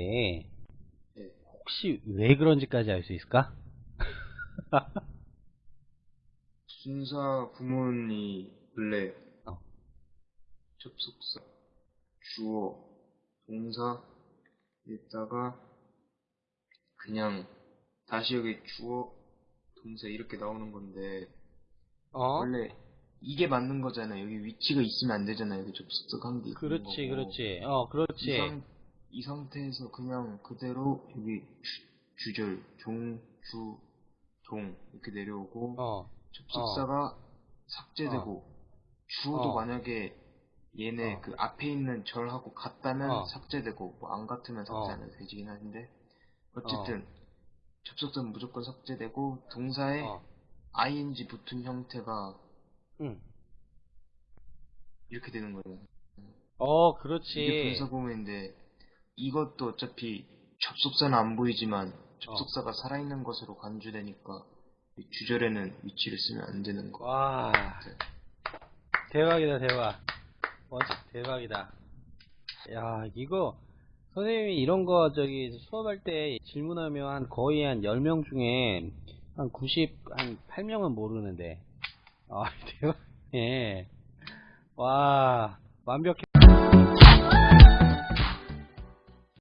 있는데 네. 혹시 왜 그런지까지 알 수 있을까? 순사 구문이 원래 어. 접속사, 주어, 동사에다가 그냥 다시 여기 주어, 동사 이렇게 나오는 건데 어? 원래 이게 맞는 거잖아요. 여기 위치가 있으면 안 되잖아요. 여기 접속사 한게 있는 그렇지. 그렇지. 어, 이, 그렇지. 상, 이 상태에서 그냥 그대로 여기 주, 절 종, 주, 동 이렇게 내려오고 어, 접속사가 삭제되고 주어도 어. 만약에 얘네 어. 그 앞에 있는 절하고 같다면 어. 삭제되고 뭐 안 같으면 삭제 어. 안 해도 되긴 하는데 어쨌든 접속사는 무조건 삭제되고 동사에 어, ing 붙은 형태가 응. 이렇게 되는 거예요. 어, 이게 그렇지. 분사 구문인데 이것도 어차피 접속사는 안 보이지만 접속사가 살아있는 것으로 간주되니까 이 주절에는 위치를 쓰면 안 되는 거. 와, 대박이다, 대박. 와, 진짜 대박이다. 야, 이거, 선생님이 이런 거, 저기, 수업할 때 질문하면 한 거의 한 10명 중에 한 90, 한 8명은 모르는데. 아, 대박. 예. 와, 완벽해.